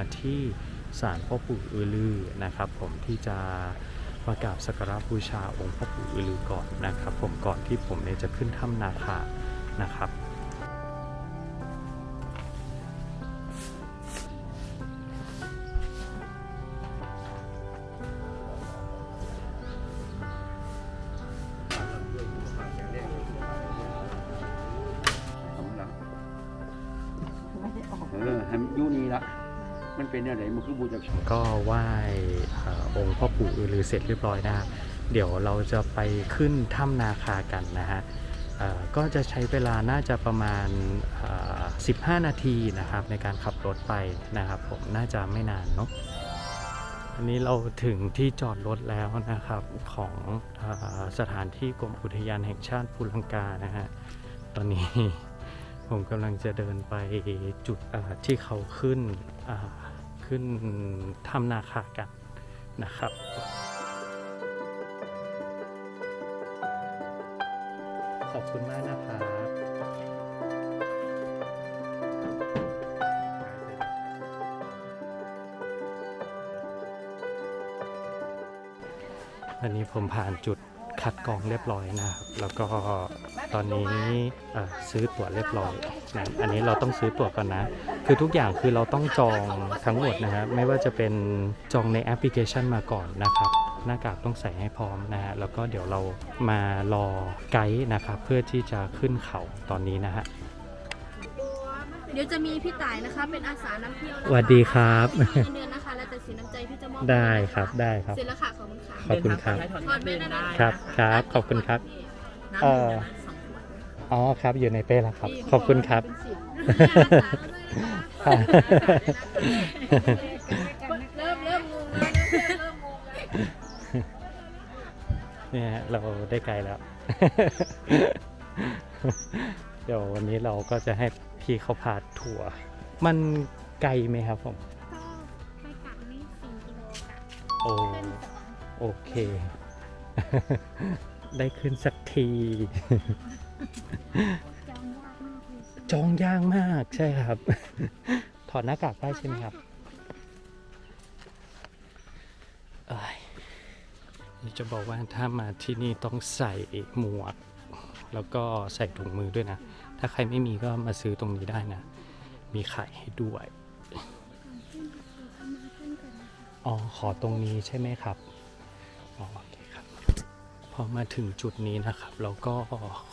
มาที่ศาลพ่อปู่อือลือนะครับ ผมที่จะมากราบสักการะบูชาองค์พ่อปู่อือลือก่อนนะครับ ผมก่อนที่ผมเนี่ยจะขึ้นถ้ำนาคานะครับ เป็นอะไรมันคือบูชาก็ไหว้เอ่องค์พ่อปู่อือลือเสร็จเรียบร้อยนะครับเดี๋ยวเราจะไปขึ้นถ้ำนาคากันนะฮะก็จะใช้เวลาน่าจะประมาณ 15 นาทีนะครับในการขับรถไปนะครับผมน่าจะไม่นานเนาะอันนี้เราถึงที่จอดรถแล้วนะครับของอสถานที่กรมอุทยานแห่งชาติภูลังกานะฮะตอนนี้ผมกำลังจะเดินไปจุดที่เขาขึ้นา ขึ้นถ้ำนาคากันนะครับขอบคุณมากนะครับอันนี้ผมผ่านจุด คัดกรองเรียบร้อยนะครับ แล้วก็ตอนนี้เอ่อซื้อตั๋วเรียบร้อยนะอันนี้เราต้องซื้อตั๋วก่อนนะ คือทุกอย่างคือเราต้องจองทั้งหมดนะครับไม่ว่าจะเป็นจองในแอปพลิเคชันมาก่อนนะครับ หน้ากากต้องใส่ให้พร้อมนะฮะแล้วก็เดี๋ยวเรามารอไกด์นะครับ เพื่อที่จะขึ้นเขาตอนนี้นะฮะเดี๋ยวจะมีพี่ต่ายนะคะเป็นอาสานำเที่ยวนะคะสวัสดีครับไม่มีเงินนะคะแล้วแต่ สินน้ำใจพี่จะมอบได้ครับได้ครับ เสร็จแล้วค่ะขอบคุณค่ะขอบคุณครับ ถอดแม่ได้ไหมครับครับขอบคุณครับ น้ำเอ่อดื่มนะสองขวดอ๋อครับอยู่ในเป้แล้วครับ ขอบคุณครับเป็นสิบเริ่มเริ่มงงแล้วเริ่มงงแล้วเนี่ยฮะเราได้ไกลแล้ว เดี๋ยววันนี้เราก็จะให้พี่เขาพาทัวร์มันไกลไหมครับผม โอ้โอเค ได้ขึ้นสักที จองยากมากใช่ครับ ถอดหน้ากากได้ใช่ไหมครับนี่จะบอกว่าถ้ามาที่นี่ต้องใส่หมวก แล้วก็ใส่ถุงมือด้วยนะ ถ้าใครไม่มีก็มาซื้อตรงนี้ได้นะ มีขายให้ด้วย อ๋อ ขอตรงนี้ใช่ไหมครับอ๋อโอเคครับ พอมาถึงจุดนี้นะครับ เราก็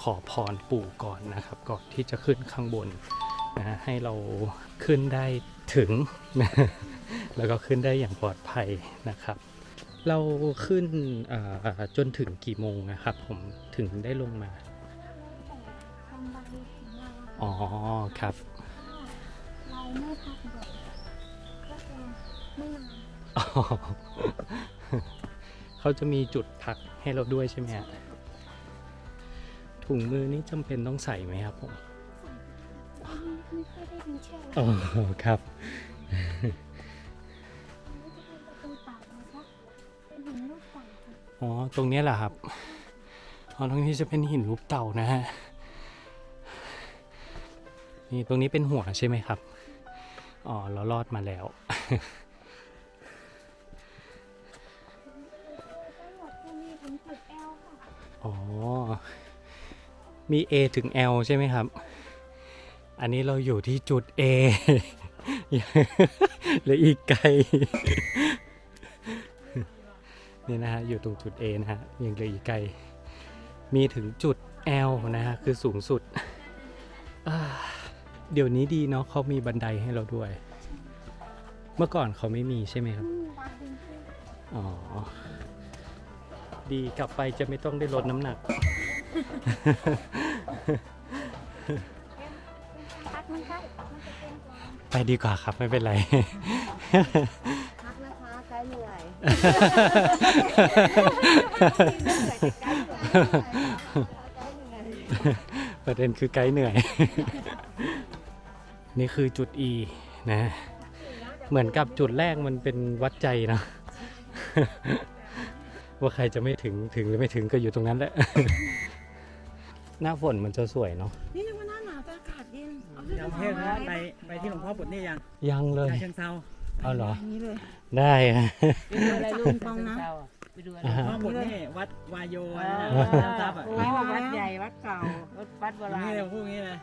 ขอพรปู่ก่อนนะครับ ก่อนที่จะขึ้นข้างบนนะให้เราขึ้นได้ถึงนะแล้วก็ขึ้นได้อย่างปลอดภัยนะครับ เราขึ้นอ่าจนถึงกี่โมงนะครับ ผมถึงได้ลงมาทำใบของเราอะอ๋อครับ เราไม่พักบ่อยก็จะไม่นานอ๋อ เขาจะมีจุดพักให้เราด้วยใช่ไหมฮะถุงมือนี่จำเป็นต้องใส่ไหมครับผมไม่ค่อยได้มีแช่อ๋อครับอันนี้จะเป็นประตูเต่านะคะเป็นหินลูกเต่าค่ะอ๋อ ตรงเนี้ยแหละครับอ๋อตรงนี้จะเป็นหินรูปเต่านะฮะ นี่ตรงนี้เป็นหัวใช่ไหมครับ อ๋อ เรารอดมาแล้ว อ๋อ มี A ถึง L ใช่ไหมครับ อันนี้เราอยู่ที่จุด A เหลืออีกไกล นี่นะฮะ อยู่ตรงจุด A นะฮะ ยังเหลืออีกไกล มีถึงจุด L นะฮะ คือสูงสุด เดี๋ยวนี้ดีเนาะเขามีบันไดให้เราด้วย เมื่อก่อนเขาไม่มีใช่ไหมครับ อ๋อ ดีกลับไปจะไม่ต้องได้ลดน้ำหนัก พักมันใกล้มันจะเป็นกว่าไปดีกว่าครับไม่เป็นไร พักนะคะไกด์เหนื่อยประเด็นคือไกด์เหนื่อย นี่คือจุด E นะ เหมือนกับจุดแรกมันเป็นวัดใจนะ ว่าใครจะไม่ถึงถึงหรือไม่ถึงก็อยู่ตรงนั้นแหละ หน้าฝนมันจะสวยเนาะนี่ยังว่าหน้าหนาวแต่อากาศเย็นยังเทศนะไปไปที่หลวงพ่อปลดหนี่ยังยังเลย ชาเชิงเซาเอาเหรอนี่เลยได้ค่ะไปดูอะไรลูกฟองนะไปดูหลวงพ่อปลดหนี่วัดวายโยอะไรนะอ่าวัดน้ำซับอะโอ้ยวัดใหญ่วัดเก่าวัดโบราณนี่เลยพูดงี้เลย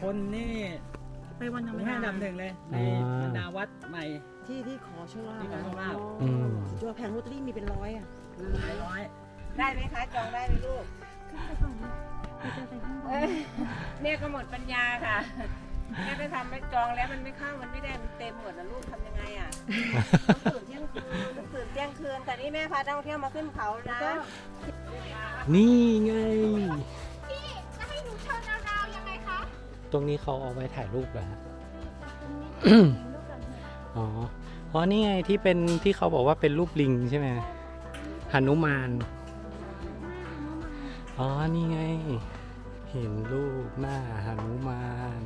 คนนี่ไปวันธรรมมีดาห้าอันดับหนึ่งเลยในบรรดาวัดใหม่ ที่ที่ขอโชคลาภที่ขอโชคลาภ อืมตัวแผงลอตเตอรี่มีเป็นร้อยอะหลายร้อยได้ไหมคะ จองได้ไหมลูกขึ้นไปก่อนนะเราจะไปข้างบนเนี่ยก็หมดปัญญาค่ะแม่ไปทำไปจองแล้วมันไม่เข้ามันไม่ได้มันเต็มหมดนะลูกทำยังไงอะต้องตื่นเที่ยงคืนต้องตื่นเที่ยงคืนแต่นี่แม่พานักท่องเที่ยวมาขึ้นเขานะ นี่ไงจะให้หนูเชิญดาวๆยังไงคะ ตรงนี้เขาเอาไว้ถ่ายรูปเหรอฮะ อ๋ออ๋อนี่ไงที่เป็นที่เขาบอกว่าเป็นรูปลิงใช่ไหมหนุมาน อ๋อ นี่ไง เห็นรูปหน้าหนุมาน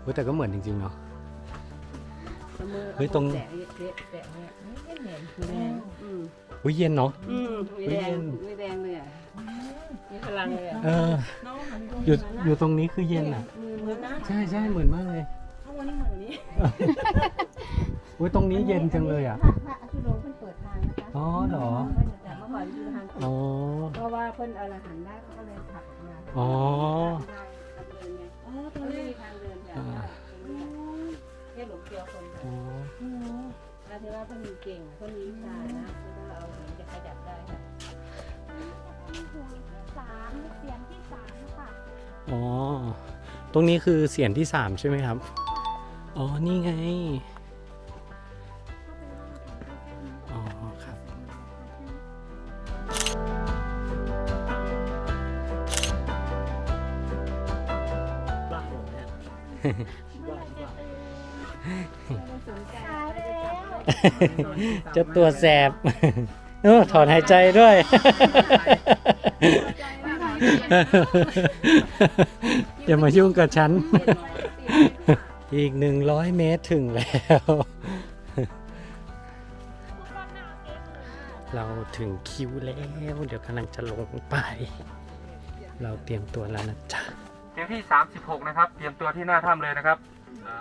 เฮ้ยแต่ก็เหมือนจริงๆเนาะ เฮ้ยตรงแตะเนี่ยแตะเนี่ยไม่เห็นแดงอืมอุ้ยเย็นเนาะ อืมไม่แดงไม่แดงเลยอะมีพลังเลยอะเออน้องหันดูอยู่อยู่ตรงนี้คือเย็นอะ มือเหมือนนะใช่ใช่เหมือนมากเลย ข้างบนนี่เหมือนนี้ อุ้ยตรงนี้เย็นจังเลยอะ พระพระอภิโลเพิ่นเปิดทางนะคะอ๋อเหรอแต่เมื่อก่อนอยู่ทางอ๋อ เพราะว่าเพิ่นเอาอาหารได้เขาก็เลยผลักมาอ๋อได้ทางเดินไงอ๋อตรมังนไม่นี้มีทางเดินแบบว่าแค่หลงเกลียวคนค่ะอ๋อแล้วที่ว่าเพิ่นมีเก่งเพิ่นมีวิชานะแล้วก็เอาหินจะขยับได้ค่ะเป็นหัวที่สามเสียงที่สามค่ะ อ๋อ ตรงนี้คือเสียงที่สามใช่ไหมครับ อ๋อ นี่ไง อ๋อ ครับ บ้าหดเนี่ยตายแล้วจะตัวแสบเออถอนหายใจด้วย อย่ามายุ่งกับฉัน อีกหนึ่งร้อยเมตรถึงแล้ว เราถึงคิวแล้ว เดี๋ยวกำลังจะลงไป เราเตรียมตัวแล้วนะจ๊ะเตรียมที่ 36 นะครับ เตรียมตัวที่หน้าถ้ำเลยนะครับอ่า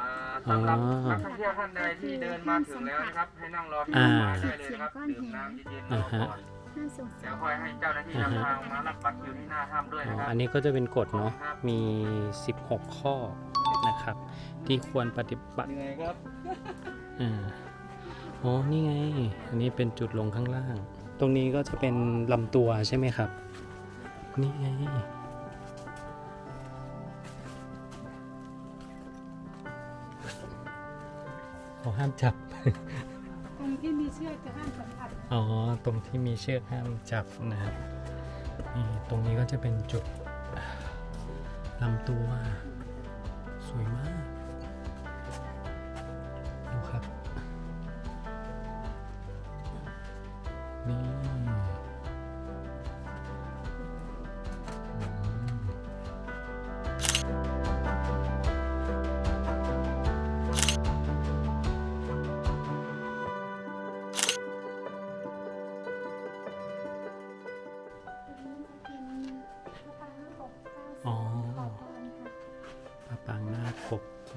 สำหรับอ๋อนักท่องเที่ยวท่านใดที่เดินมาถึงแล้วนะครับ ให้นั่งรอที่อ่าต้นไม้ได้เลยนะครับดื่มน้ำเย็นๆรอก่อน น่าสงสาเดี๋ยวรคอยให้เจ้าหน้าที่นำทางมารับบัตรคิวที่หน้าถ้ำด้วยอ๋อนะครับอันนี้ก็จะเป็นกฎเนาะ มี 16 ข้อนะครับ ที่ควรปฏิบัติเหนื่อยครับอ่าอ๋อ นี่ไง อันนี้เป็นจุดลงข้างล่าง ตรงนี้ก็จะเป็นลำตัวใช่ไหมครับ นี่ไง เขาห้ามจับตรง ที่มีเชือกจะห้ามสัมผัสอ๋อ ตรงที่มีเชือกห้ามจับนะครับนี่ตรงนี้ก็จะเป็นจุดลำตัวสวยมาก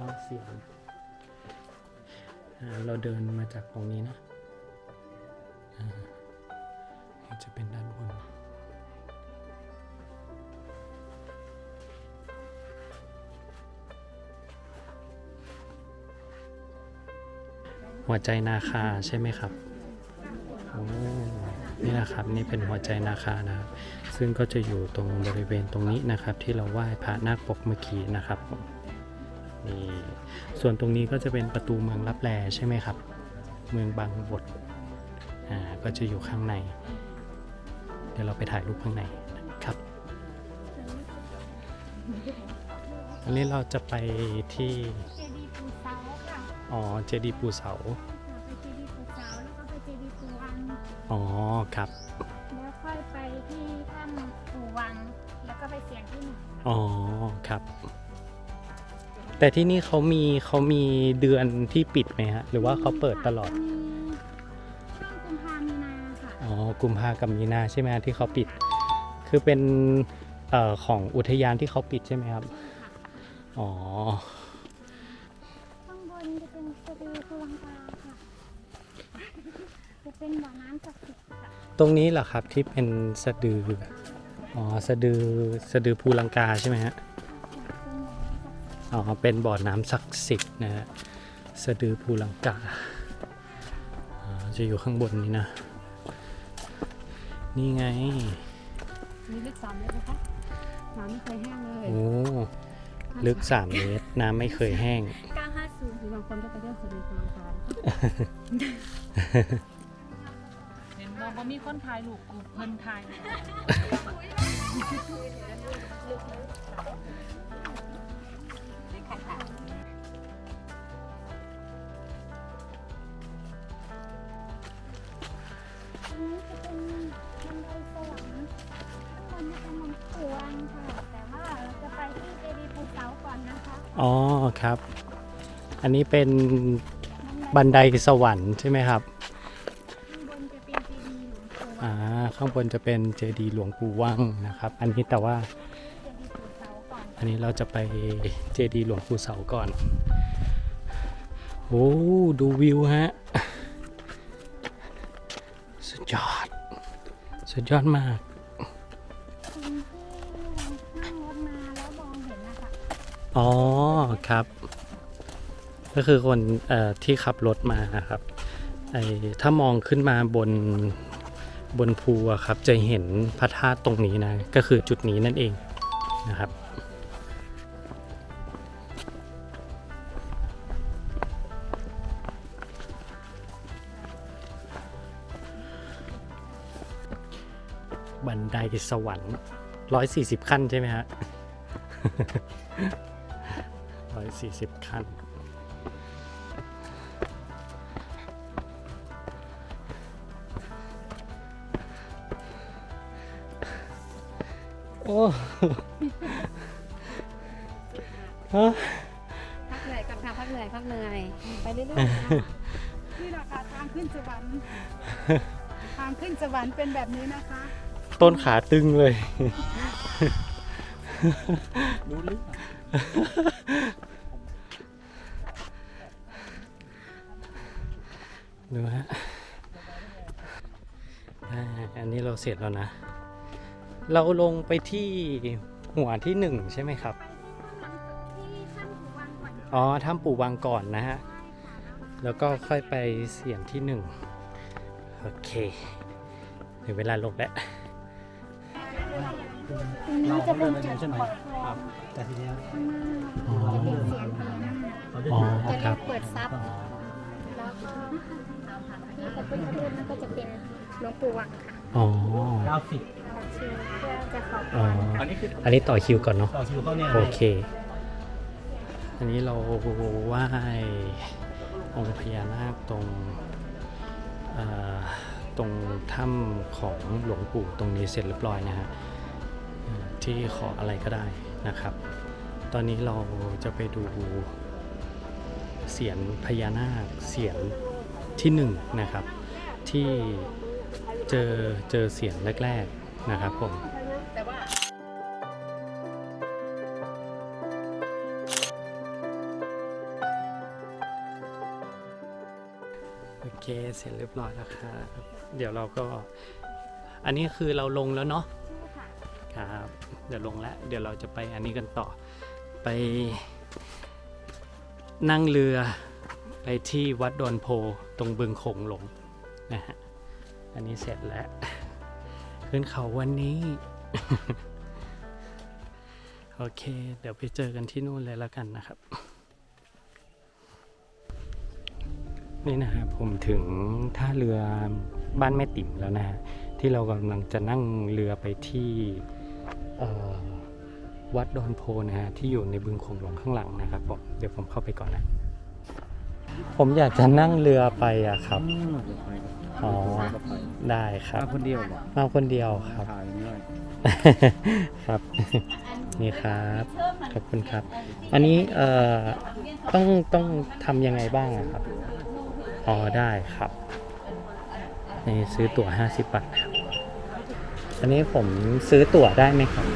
เก้าเสียงเราเดินมาจากตรงนี้นะจะเป็นด้านบนหัวใจนาคาใช่ไหมครับนี่นะครับนี่เป็นหัวใจนาคานะครับซึ่งก็จะอยู่ตรงบริเวณตรงนี้นะครับ ที่เราไหว้พระนาคปกเมื่อกี้นะครับผม นี่ส่วนตรงนี้ก็จะเป็นประตูเมืองลับแลใช่ไหมครับ เมืองบางบดอ่าก็จะอยู่ข้างใน เดี๋ยวเราไปถ่ายรูปข้างในนะครับอันนี้เราจะไปที่เจดีย์ปูเสาค่ะอ๋อเจดีย์ปูเสาไปเจดีย์ปูเสาแล้วก็ไปเจดีย์ปูวังอ๋อครับแล้วค่อยไปที่ถ้ำปูวังแล้วก็ไปเสียงที่หนึ่งอ๋อครับ แต่ที่นี่เขามีเขามีเดือนที่ปิดไหมฮะ หรือว่าเขาเปิดตลอดจะมีช่วงกุมภามีนาค่ะอ๋อ กุมภากับมีนาใช่ไหมฮะที่เขาปิด คือเป็นเอ่อของอุทยานที่เขาปิดใช่ไหมครับ อ๋อ ข้างบนจะเป็นสะดือภูลังกาค่ะ จะเป็นบ่อน้ำศักดิ์สิทธิ์ค่ะตรงนี้เหรอครับที่เป็นสะดือ อ๋อ สะดือ สะดือภูลังกาใช่ไหมฮะเป็นบ่ อน้ำศักดิ์สิทธิ์อ๋อเป็นบ่อน้ำศักดิ์สิทธิ์นะฮะสะดือภูลังกาอ๋อจะอยู่ข้างบนนี้นะ นี่ไงมีลึกสามเมตรนะคะน้ำไม่เคยแห้งเลย โอ้ ลึก3เมตร น้ำไม่เคยแห้งหรือบางคนก็ไปเที่ยวสะดือภูลังกาเห็นบอกว่ามีคนถ่ายรูปกูเพิ่นถ่าย ข้างบนจะเป็นหลวงปู่วังค่ะ แต่ว่าเราจะไปที่เจดีย์ภูเสาก่อนนะคะอ๋อครับ อันนี้เป็นบันไดสวรรค์ใช่ไหมครับ ข้างบนจะเป็นเจดีย์หลวงปู่วัอ่างข้างบนจะเป็นเจดีย์หลวงปู่ว่างนะครับ อันนี้แต่ว่า เจดีย์ภูเสาก่อน อันนี้เราจะไปเจดีย์หลวงปู่เสาก่อน โอ้ดูวิวฮะ สุดยอด สุดยอดมาก อ๋อครับ ก็คือคนเอ่อที่ขับรถมาครับไอ้ถ้ามองขึ้นมาบนบนภูอะครับ จะเห็นพระธาตุตรงนี้นะ ก็คือจุดนี้นั่นเองนะครับบันไดสวรรค์ร้อยสี่สิบขั้นใช่ไหมฮะ ร้อยสี่สิบขั้นโอ้ฮะพักเหนื่อยกับค่ะพักเหนื่อยพักเหนื่อย ไปเรื่อยๆค่ะนี่แหละค่ะทางขึ้นสวรรค์ทางขึ้นสวรรค์เป็นแบบนี้นะคะ ต้นขาตึงเลยรู้ลึก ดูฮะอันนี้เราเสร็จแล้วนะ เราลงไปที่หัวที่หนึ่งใช่ไหมครับอนอ๋อถ้ำปู่วังก่อนนะฮะ แล้วก็ค่อยไปเสียงที่หนึ่งโอเคถึงเวลาลงแล้วตรงนี้จะเป็นจุดใช่ไหม แต่ทีเนี้ยข้างหน้าจะเป็นเสียงพญานาคเขาจะอ๋ออยู่จะคเรีรัยบ กเปิดทรัพย์แล้วก็ที่พระพุทธรูปนั่นก็จะเป็นหลวงปู่วังค่ะอ๋อ เก้าสิบขอชื่อเพื่อจะขอพอ๋อ รอันนี้คืออันนี้ต่อคิวก่อนเนาะ ต่อคิวเขาเนี่ยโอเค อันนี้เราไหว้องค์พญานาคตรงเอ่อตรงถ้ำของหลวงปู่ตรงนี้เสร็จเรียบร้อยนะฮะเอ่อที่ขออะไรก็ได้ นะครับ ตอนนี้เราจะไปดูเสียนพญานาคเสียนที่หนึ่งนะครับ ที่เจอเจอเสียนแรก ๆ นะครับผมโอเคเสร็จเรียบร้อยแล้วครับเดี๋ยวเราก็ อันนี้คือเราลงแล้วเนาะ ครับเดี๋ยวลงแล้วเดี๋ยวเราจะไปอันนี้กันต่อ ไป นั่งเรือไปที่วัดดอนโพตรงบึงโขงหลงนะฮะอันนี้เสร็จแล้ว ขึ้นเขาวันนี้ โอเค เดี๋ยวไปเจอกันที่นู่นเลยแล้วกันนะครับ นี่นะครับผมถึงท่าเรือบ้านแม่ติ๋มแล้วนะฮะที่เรากำลังจะนั่งเรือไปที่ วัดดอนโพนะฮะที่อยู่ในบึงโขงหลงข้างหลังนะครับผมเดี๋ยวผมเข้าไปก่อนนะ ผมอยากจะนั่งเรือไปอะครับ อ๋อ ได้ครับ มาคนเดียวบ่มาคนเดียวครับ ถ่ายง่ายครับ นี่ครับ ขอบคุณครับ อันนี้เอ่อต้องต้องทำยังไงบ้างอะครับ อ๋อ ได้ครับ นี่ซื้อตั๋ว50บาทครับ อันนี้ผมซื้อตั๋วได้ไหมครับ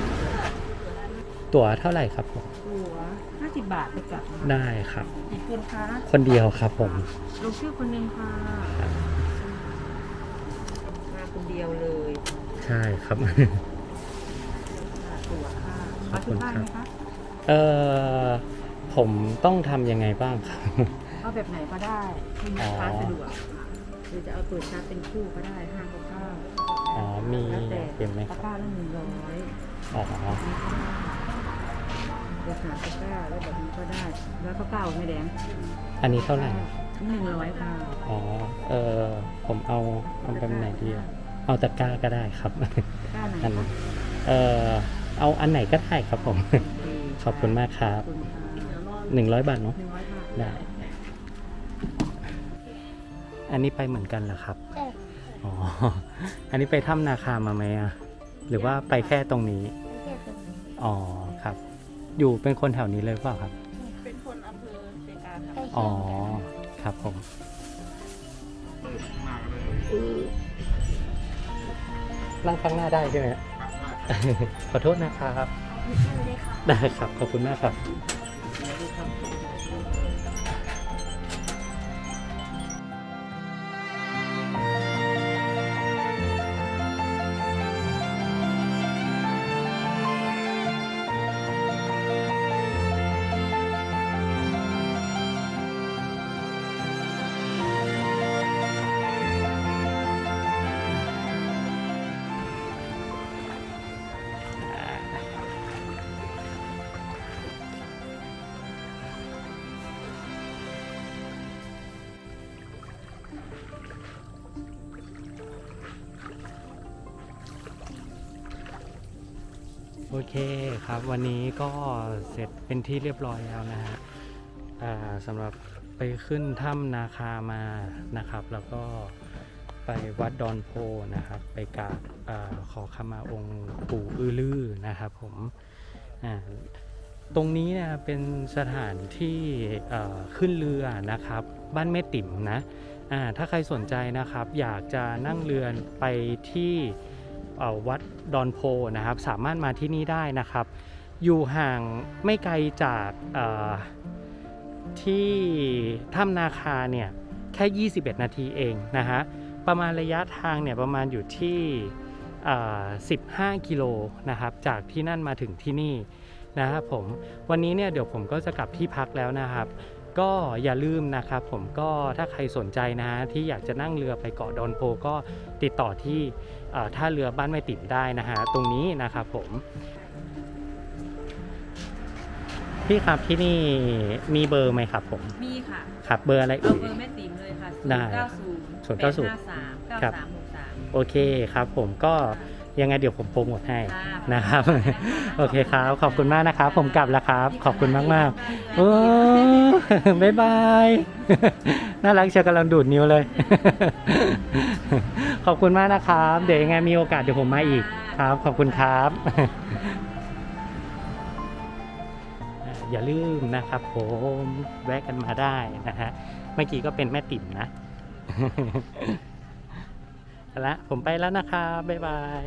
ตั๋วเท่าไหร่ครับผม หัว50บาทจะกลับได้ครับกี่คนคะคนเดียวครับผม ลงชื่อคนหนึ่งค่ะมาคนเดียวเลยใช่ครับตัวค่ะขอบคุณครับมาที่านไหมคะเอ่อผมต้องทำยังไงบ้างครับ เอาแบบไหนก็ได้ที่ลูกค้าสะดวกหรือจะเอาเปิดชาร์จเป็นคู่ก็ได้ห้าเก้าเก้า อ๋อ มีแล้วแต่เป็นไหมคตะรับกร้าละหนึ่งร้อยอ๋อเดี๋ยวหาตะกร้าแล้วแบบนี้ก็ได้ แล้วก็เก้าไม่แดงอันนี้เท่าไหร่หนึ่งร้อยค่ะอ๋อเออผมเอาเอาแบบไหนดีอะเอาตะกร้าก็ได้ครับ ตะกร้าไหนอันคะเออเอาอันไหนก็ได้ครับผม ขอบคุณมากครับขอบคุณค่ะหนึ่งร้อยบาทเนาะหนึ่งร้อยบาทได้ อันนี้ไปเหมือนกันเหรอครับเด็ก อ๋อ อันนี้ไปถ้ำนาคามาไหมอะหรือว่าไปแค่ตรงนี้เด็กสุดอ๋อครับ อยู่เป็นคนแถวนี้เลยเปล่าครับ เป็นคนอำเภอเซกาค่ะไปอ๋อเที่ยวครับผม นั่งข้างหน้าได้ใช่ไหม ขอโทษนะครับเลยค่ะได้ครับ ขอบคุณมากครับ โอเคครับวันนี้ก็เสร็จเป็นที่เรียบร้อยแล้วนะฮะอ่าสำหรับไปขึ้นถ้ำนาคามานะครับ แล้วก็ไปวัดดอนโพนะครับ ไปกราบอขอขมาองค์ปู่อือลือนะครับผมอ่าตรงนี้นะเป็นสถานที่ขึ้นเรือนะครับ บ้านแม่ติ๋มนะอ่าถ้าใครสนใจนะครับ อยากจะนั่งเรือไปที่ วัดดอนโพนะครับ สามารถมาที่นี่ได้นะครับ อยู่ห่างไม่ไกลจากที่ถ้ำนาคาเนี่ยแค่ 21 นาทีเองนะฮะประมาณระยะทางเนี่ยประมาณอยู่ที่15 กิโลนะครับจากที่นั่นมาถึงที่นี่นะครับผมวันนี้เนี่ยเดี๋ยวผมก็จะกลับที่พักแล้วนะครับ ก็อย่าลืมนะครับผมก็ถ้าใครสนใจนะฮะที่อยากจะนั่งเรือไปเกาะดอนโพก็ติดต่อที่ ท่าเรือบ้านแม่ติ๋มได้นะฮะตรงนี้นะครับผมพี่ครับที่นี่มีเบอร์ไหมครับผม มีค่ะ ครับเบอร์อะไรเอาเอ่เบอยร์แม่ติ๋มเลยค่ะได้0 9 0 090 8 5 3ครับ9 3 6 3โอเคครับผมก็ยังไงเดี๋ยวผมโปรโมทให้ค่ะนะครับ โอเคครับ ขอบคุณมากนะครับ ผมกลับแล้วครับ ขอบคุณมากมากๆโอ้บ๊ายบาย น่ารักเชียวกำลังดูดนิ้วเลย ขอบคุณมากนะครับ เดี๋ยวยังไงมีโอกาสเดี๋ยวผมมาอีกครับ ขอบคุณครับ อย่าลืมนะครับผมแวะกันมาได้นะฮะ เมื่อกี้ก็เป็นแม่ติ๋มนะละผมไปแล้วนะครับ บ๊ายบาย